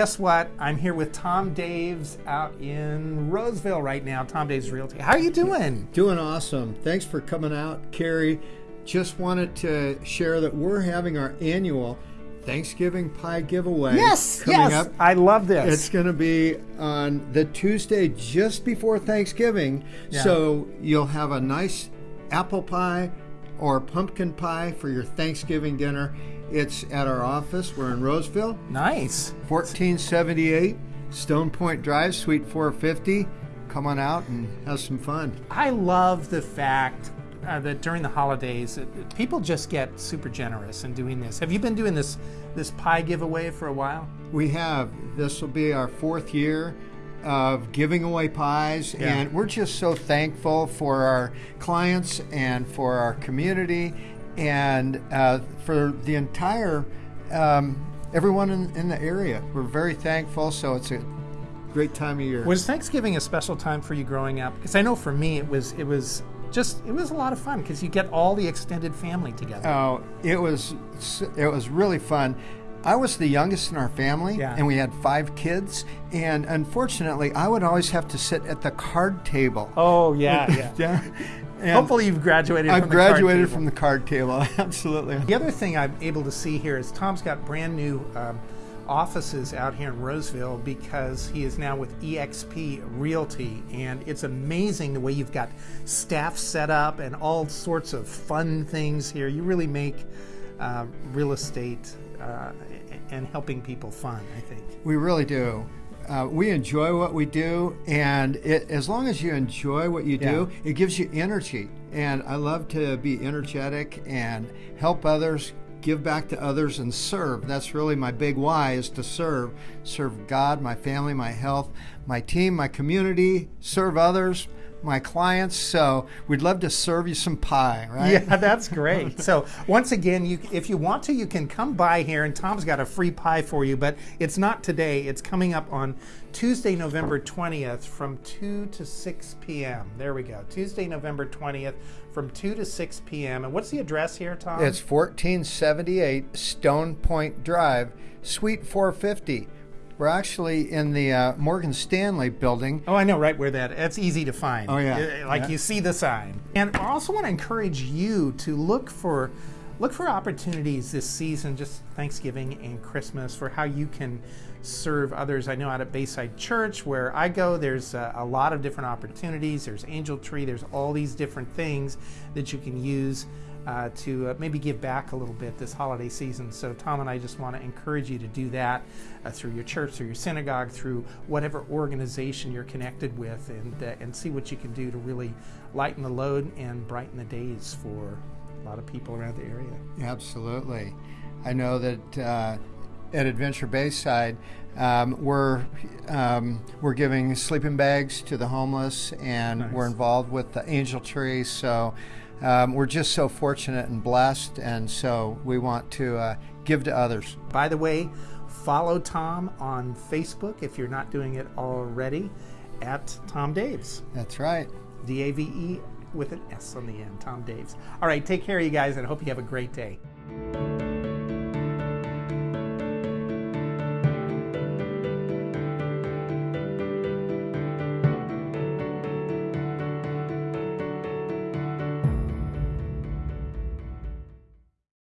guess what? I'm here with Tom Daves out in Roseville right now. Tom Daves Realty. How are you doing? Doing awesome. Thanks for coming out, Carrie. Just wanted to share that we're having our annual Thanksgiving pie giveaway. Yes, coming yes. up. I love this. It's going to be on the Tuesday just before Thanksgiving. Yeah. So you'll have a nice apple pie or pumpkin pie for your Thanksgiving dinner. It's at our office. We're in Roseville, nice. 1478 Stone Point Drive, Suite 450. Come on out and have some fun. I love the fact uh, that during the holidays, uh, people just get super generous in doing this. Have you been doing this this pie giveaway for a while? We have. This will be our fourth year of giving away pies, Yeah. and we're just so thankful for our clients and for our community and uh, for the entire um, everyone in, in the area. We're very thankful, so it's a great time of year. Was Thanksgiving a special time for you growing up? Because I know for me, it was it was just it was a lot of fun because you get all the extended family together. Oh, it was it was really fun. I was the youngest in our family, Yeah. and we had five kids. And unfortunately, I would always have to sit at the card table. oh yeah, yeah. yeah. And Hopefully you've graduated. I've from the card graduated from the card table. Absolutely. The other thing I'm able to see here is Tom's got brand new um, offices out here in Roseville because he is now with EXP Realty, and it's amazing the way you've got staff set up and all sorts of fun things here. You really make uh, real estate uh, and helping people fun. I think. We really do. Uh, we enjoy what we do, and it, as long as you enjoy what you do, it gives you energy. And I love to be energetic and help others, give back to others, and serve. That's really my big why: is to serve, serve God, my family, my health, my team, my community, serve others, my clients. So we'd love to serve you some pie, right? Yeah, that's great. so once again, you if you want to, you can come by here, and Tom's got a free pie for you. But it's not today. It's coming up on Tuesday, November twentieth, from two to six p.m. There we go. Tuesday, November twentieth, from two to six p.m. And what's the address here, Tom? It's 1478 Stone Point Drive, Suite 450. We're actually in the uh, Morgan Stanley building. Oh, I know right where that. That's easy to find. Oh, yeah. Like Yeah. you see the sign. And I also want to encourage you to look for look for opportunities this season, just Thanksgiving and Christmas, for how you can serve others. I know out at Bayside Church, where I go, there's a, a lot of different opportunities. There's Angel Tree. There's all these different things that you can use uh, to uh, maybe give back a little bit this holiday season. So, Tom and I just want to encourage you to do that uh, through your church, through your synagogue, through whatever organization you're connected with, and, uh, and see what you can do to really lighten the load and brighten the days for a lot of people around the area. Absolutely. I know that uh, at Adventure Bayside, um, we're um, we're giving sleeping bags to the homeless, and Nice. we're involved with the Angel Tree. So um, we're just so fortunate and blessed, and so we want to uh, give to others. By the way, follow Tom on Facebook if you're not doing it already at Tom Daves. That's right. D A V E with an S on the end, Tom Daves. All right, take care, you guys, and I hope you have a great day.